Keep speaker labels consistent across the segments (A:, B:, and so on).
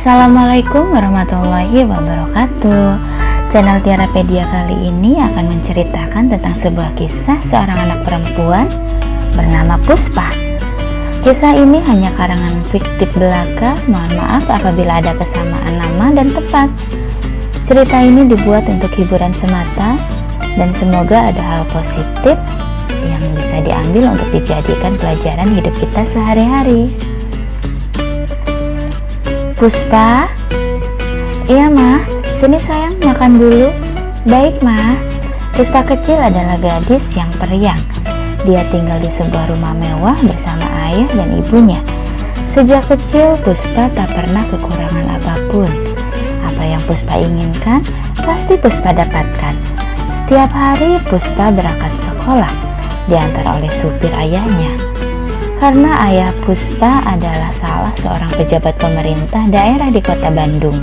A: Assalamualaikum warahmatullahi wabarakatuh. Channel Tiarapedia kali ini akan menceritakan tentang sebuah kisah seorang anak perempuan bernama Puspa. Kisah ini hanya karangan fiktif belaka, mohon maaf apabila ada kesamaan nama dan tempat. Cerita ini dibuat untuk hiburan semata dan semoga ada hal positif yang bisa diambil untuk dijadikan pelajaran hidup kita sehari-hari. Puspa? Iya mah, sini sayang makan dulu. Baik mah. Puspa kecil adalah gadis yang periang. Dia tinggal di sebuah rumah mewah bersama ayah dan ibunya. Sejak kecil Puspa tak pernah kekurangan apa pun. Apa yang Puspa inginkan, pasti Puspa dapatkan. Setiap hari Puspa berangkat sekolah, diantar oleh supir ayahnya. Karena ayah Puspa adalah salah seorang pejabat pemerintah daerah di kota Bandung.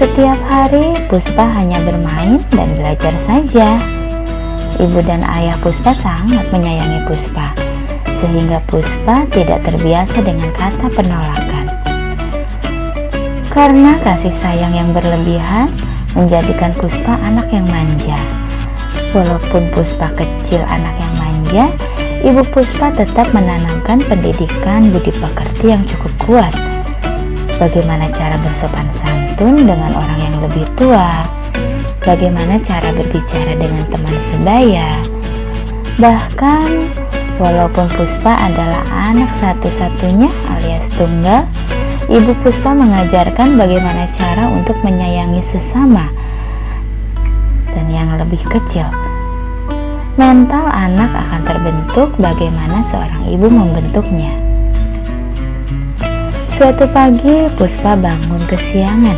A: Setiap hari Puspa hanya bermain dan belajar saja. Ibu dan ayah Puspa sangat menyayangi Puspa, sehingga Puspa tidak terbiasa dengan kata penolakan. Karena kasih sayang yang berlebihan menjadikan Puspa anak yang manja. Walaupun Puspa kecil anak yang manja, Ibu Puspa tetap menanamkan pendidikan budi pekerti yang cukup kuat. Bagaimana cara bersopan santun dengan orang yang lebih tua, bagaimana cara berbicara dengan teman sebaya. Bahkan, walaupun Puspa adalah anak satu-satunya alias tunggal, Ibu Puspa mengajarkan bagaimana cara untuk menyayangi sesama dan yang lebih kecil mental anak akan terbentuk bagaimana seorang ibu membentuknya. Suatu pagi, Puspa bangun kesiangan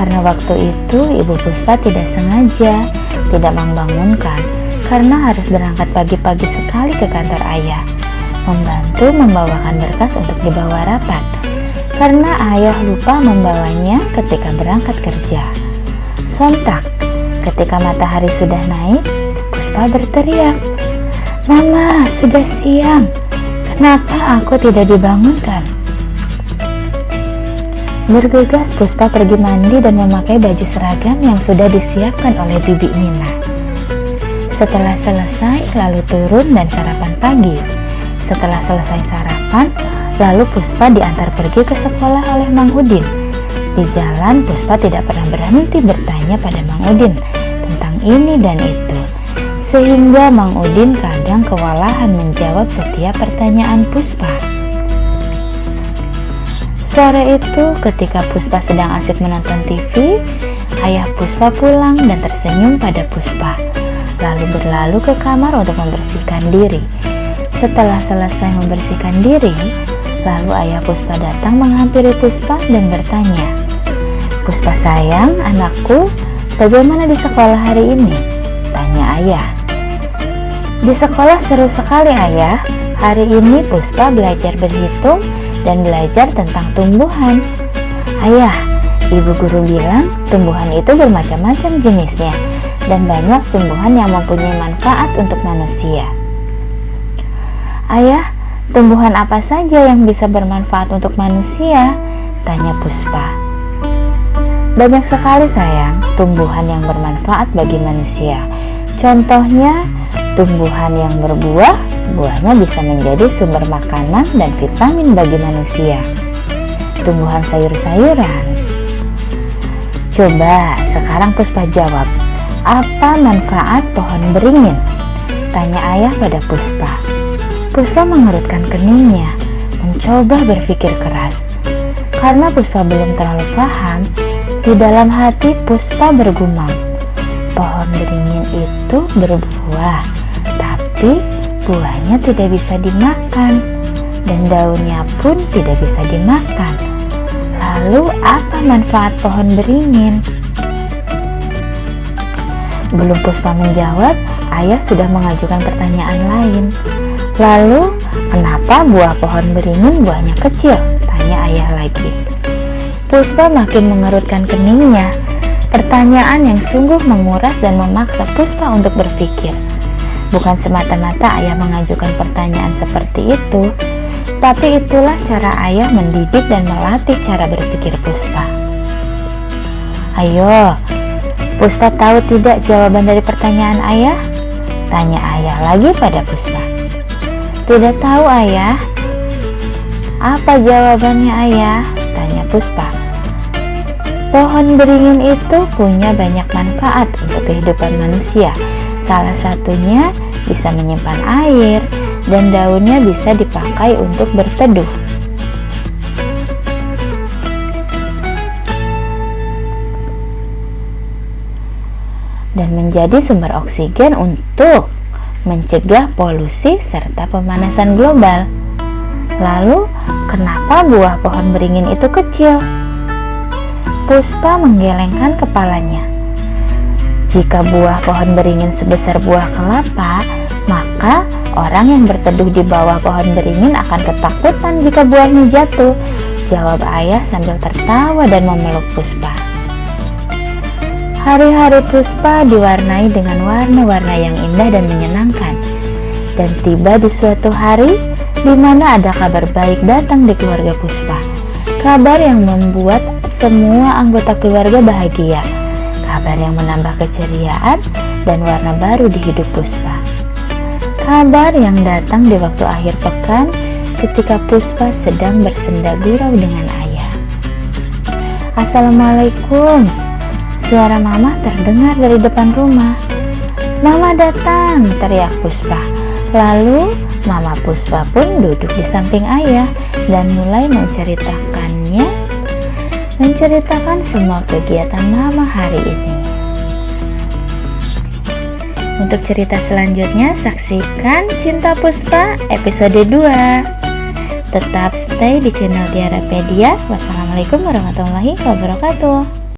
A: karena waktu itu ibu Puspa tidak sengaja tidak membangunkan karena harus berangkat pagi-pagi sekali ke kantor ayah, membantu membawakan berkas untuk dibawa rapat karena ayah lupa membawanya ketika berangkat kerja. Sontak, ketika matahari sudah naik, Puspa berteriak, Mama, sudah siang. Kenapa aku tidak dibangunkan? Bergegas Puspa pergi mandi dan memakai baju seragam yang sudah disiapkan oleh Bibi Mina. Setelah selesai, lalu turun dan sarapan pagi. Setelah selesai sarapan, lalu Puspa diantar pergi ke sekolah oleh Mang Udin. Di jalan, Puspa tidak pernah berhenti bertanya pada Mang Udin tentang ini dan itu sehingga Mang Udin kadang kewalahan menjawab setiap pertanyaan Puspa. Sore itu ketika Puspa sedang asik menonton TV, ayah Puspa pulang dan tersenyum pada Puspa, lalu berlalu ke kamar untuk membersihkan diri. Setelah selesai membersihkan diri, lalu ayah Puspa datang menghampiri Puspa dan bertanya, Puspa sayang, anakku, bagaimana di sekolah hari ini? Tanya ayah. Di sekolah seru sekali ayah. Hari ini Puspa belajar berhitung dan belajar tentang tumbuhan. Ayah, ibu guru bilang tumbuhan itu bermacam-macam jenisnya dan banyak tumbuhan yang mempunyai manfaat untuk manusia. Ayah, tumbuhan apa saja yang bisa bermanfaat untuk manusia? Tanya Puspa. Banyak sekali sayang, tumbuhan yang bermanfaat bagi manusia. Contohnya, Tumbuhan yang berbuah, buahnya bisa menjadi sumber makanan dan vitamin bagi manusia. Tumbuhan sayur-sayuran. Coba sekarang Puspa jawab, apa manfaat pohon beringin? Tanya ayah pada Puspa. Puspa mengerutkan keningnya, mencoba berpikir keras. Karena Puspa belum terlalu paham, di dalam hati Puspa bergumam, pohon beringin itu berbuah buahnya tidak bisa dimakan dan daunnya pun tidak bisa dimakan. Lalu apa manfaat pohon beringin? Belum Puspa menjawab, ayah sudah mengajukan pertanyaan lain. Lalu, kenapa buah pohon beringin buahnya kecil? Tanya ayah lagi. Puspa makin mengerutkan keningnya. Pertanyaan yang sungguh menguras dan memaksa Puspa untuk berpikir. Bukan semata-mata ayah mengajukan pertanyaan seperti itu, Tapi itulah cara ayah mendidik dan melatih cara berpikir Puspa. Ayo, Puspa tahu tidak jawaban dari pertanyaan ayah? Tanya ayah lagi pada Puspa. Tidak tahu ayah. Apa jawabannya ayah? Tanya Puspa. Pohon beringin itu punya banyak manfaat untuk kehidupan manusia. Salah satunya bisa menyimpan air, dan daunnya bisa dipakai untuk berteduh. Dan menjadi sumber oksigen untuk mencegah polusi serta pemanasan global. Lalu, kenapa buah pohon beringin itu kecil? Puspa menggelengkan kepalanya. Jika buah pohon beringin sebesar buah kelapa, maka orang yang berteduh di bawah pohon beringin akan ketakutan jika buahnya jatuh. Jawab ayah sambil tertawa dan memeluk Puspa. Hari-hari Puspa diwarnai dengan warna-warna yang indah dan menyenangkan. Dan tiba di suatu hari di mana ada kabar baik datang di keluarga Puspa. Kabar yang membuat semua anggota keluarga bahagia. Kabar yang menambah keceriaan dan warna baru di hidup Puspa. Kabar yang datang di waktu akhir pekan ketika Puspa sedang bersenda gurau dengan ayah. Assalamualaikum. Suara mama terdengar dari depan rumah. Mama datang, teriak Puspa. Lalu Mama Puspa pun duduk di samping ayah dan mulai menceritakannya menceritakan semua kegiatan Mama hari ini. Untuk cerita selanjutnya, saksikan Cinta Puspa episode 2. Tetap stay di channel Tiarapedia. Wassalamualaikum warahmatullahi wabarakatuh.